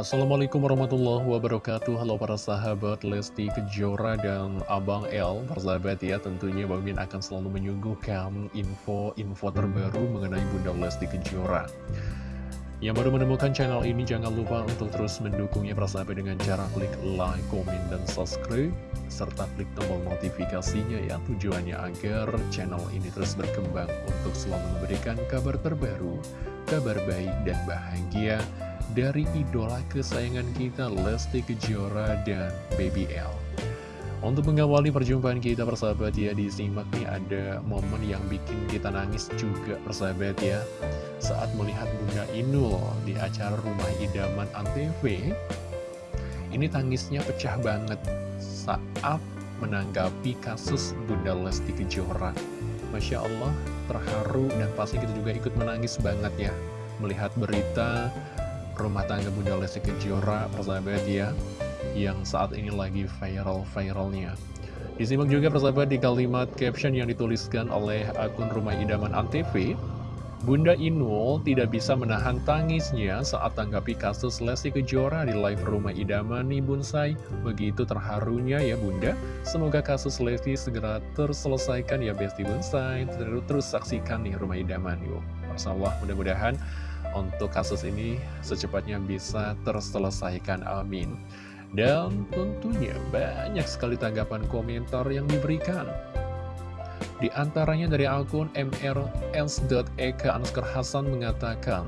Assalamualaikum warahmatullahi wabarakatuh. Halo para sahabat Lesti Kejora dan Abang L Persahabat ya tentunya Bang Min akan selalu menyuguhkan info-info terbaru mengenai Bunda Lesti Kejora. Yang baru menemukan channel ini jangan lupa untuk terus mendukungnya persahabat dengan cara klik like, komen, dan subscribe Serta klik tombol notifikasinya ya tujuannya agar channel ini terus berkembang untuk selalu memberikan kabar terbaru Kabar baik dan bahagia dari idola kesayangan kita Lesti Kejora dan Baby L. Untuk mengawali perjumpaan kita persahabat ya, disimak nih ada momen yang bikin kita nangis juga persahabat ya. Saat melihat Bunda Inul di acara Rumah Idaman Antv, ini tangisnya pecah banget saat menanggapi kasus Bunda Lesti Kejora. Masya Allah, terharu dan pasti kita juga ikut menangis banget ya melihat berita rumah tangga Bunda Lesti Kejora, persahabat ya, yang saat ini lagi viral-viralnya. Disimak juga persahabat di kalimat caption yang dituliskan oleh akun Rumah Idaman Antv, Bunda Inul tidak bisa menahan tangisnya saat tanggapi kasus Lesti Kejora di live Rumah Idaman nih Bunsai. Begitu terharunya ya Bunda. Semoga kasus Lesti segera terselesaikan ya Besti Bunsai. Terus, terus saksikan nih Rumah Idaman yuk. Masya Allah mudah-mudahan untuk kasus ini secepatnya bisa terselesaikan, amin. Dan tentunya banyak sekali tanggapan komentar yang diberikan. Di antaranya dari akun mrs.eka Anskar Hasan mengatakan,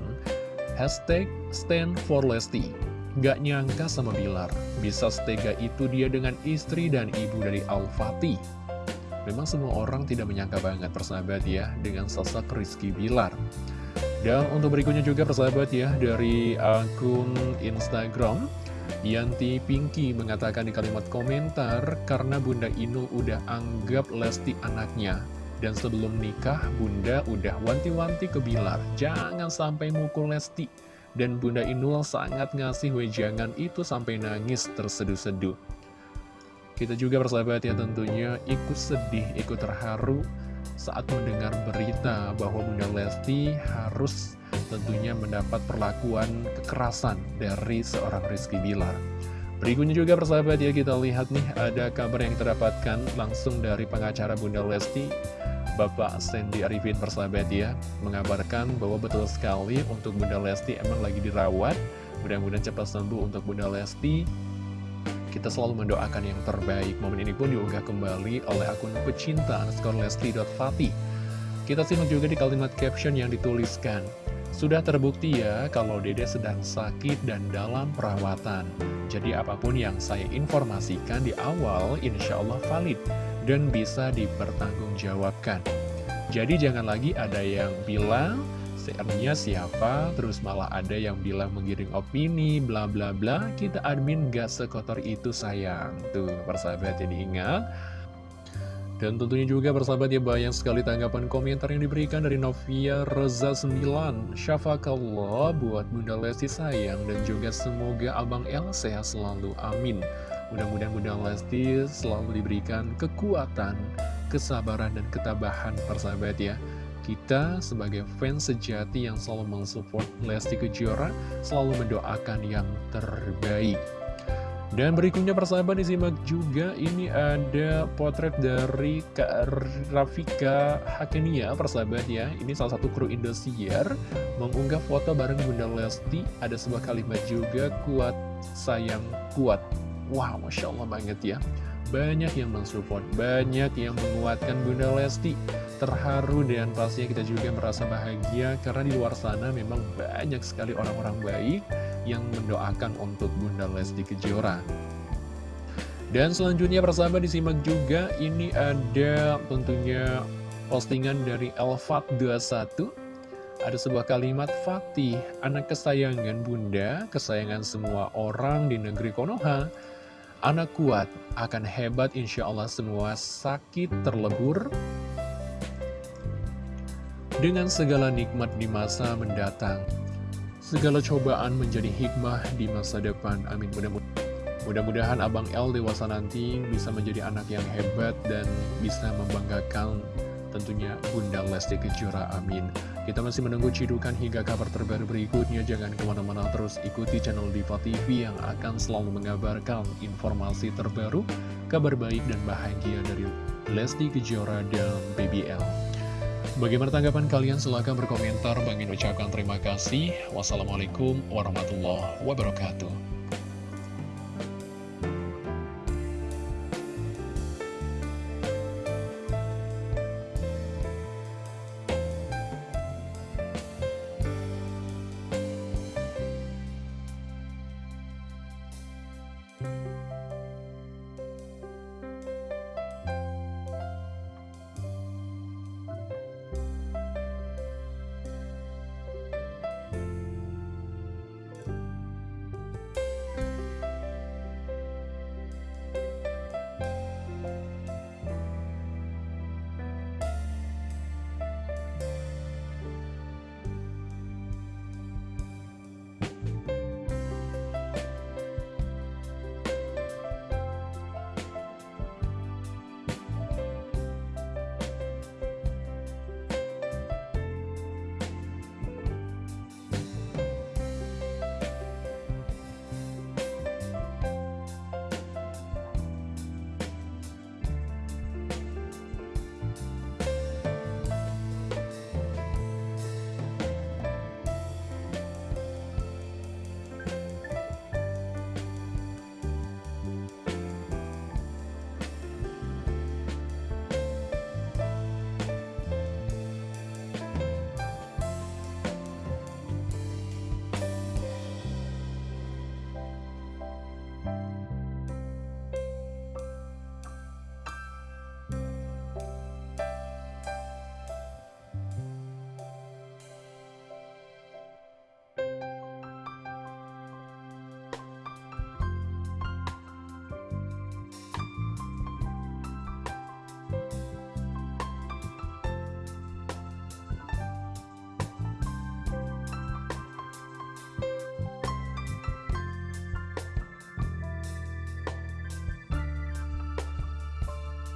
Hashtag stand for Lesti. Gak nyangka sama Bilar, bisa setega itu dia dengan istri dan ibu dari Al-Fatih. Memang semua orang tidak menyangka banget persahabat ya dengan sosok Rizky Bilar. Dan untuk berikutnya juga persahabat ya dari akun Instagram Yanti Pinky mengatakan di kalimat komentar karena Bunda Inul udah anggap Lesti anaknya. Dan sebelum nikah Bunda udah wanti-wanti ke Bilar. Jangan sampai mukul Lesti. Dan Bunda Inul sangat ngasih wejangan itu sampai nangis terseduh-seduh. Kita juga persahabat ya tentunya ikut sedih, ikut terharu saat mendengar berita bahwa Bunda Lesti harus tentunya mendapat perlakuan kekerasan dari seorang Rizky Bilar. Berikutnya juga persahabat ya kita lihat nih ada kabar yang terdapatkan langsung dari pengacara Bunda Lesti Bapak Sandy Arifin persahabat ya mengabarkan bahwa betul sekali untuk Bunda Lesti emang lagi dirawat mudah-mudahan cepat sembuh untuk Bunda Lesti kita selalu mendoakan yang terbaik. Momen ini pun diunggah kembali oleh akun pecinta underscore lesti.fati. Kita simak juga di kalimat caption yang dituliskan. Sudah terbukti ya kalau dede sedang sakit dan dalam perawatan. Jadi apa pun yang saya informasikan di awal insya Allah valid dan bisa dipertanggungjawabkan. Jadi jangan lagi ada yang bilang CR-nya siapa, terus malah ada yang bilang mengiring opini, bla bla bla, kita admin gak sekotor itu sayang. Tuh, persahabat yang diingat. Dan tentunya juga persahabat ya banyak sekali tanggapan komentar yang diberikan dari Novia Reza 9 Syafakallah buat Bunda Lesti sayang. Dan juga semoga Abang El sehat selalu, amin. Mudah-mudahan Bunda Lesti selalu diberikan kekuatan, kesabaran, dan ketabahan persahabat ya kita sebagai fans sejati yang selalu mensupport Lesti Kejora selalu mendoakan yang terbaik. Dan berikutnya persahabat disimak juga ini ada potret dari Kak Rafika Hakenia persahabat ya. Ini salah satu kru Indosiar mengunggah foto bareng Bunda Lesti. Ada sebuah kalimat juga kuat sayang kuat. Wow, Masya Allah banget ya. Banyak yang mensupport, banyak yang menguatkan Bunda Lesti terharu dan pastinya kita juga merasa bahagia karena di luar sana memang banyak sekali orang-orang baik yang mendoakan untuk Bunda Lesti Kejora. Dan selanjutnya persahabat disimak juga ini ada tentunya postingan dari Elfat21 ada sebuah kalimat Fatih, anak kesayangan bunda, kesayangan semua orang di negeri Konoha. Anak kuat, akan hebat insya Allah semua sakit terlebur, dengan segala nikmat di masa mendatang. Segala cobaan menjadi hikmah di masa depan. Amin. Mudah-mudahan Abang L dewasa nanti bisa menjadi anak yang hebat dan bisa membanggakan tentunya Bunda Lesti Kejora. Amin. Kita masih menunggu cidukan hingga kabar terbaru berikutnya. Jangan ke mana-mana terus ikuti channel Diva TV yang akan selalu mengabarkan informasi terbaru, kabar baik dan bahagia dari Lesti Kejora dan BBL. Bagaimana tanggapan kalian? Silahkan berkomentar. Bang ucapkan terima kasih. Wassalamualaikum warahmatullahi wabarakatuh.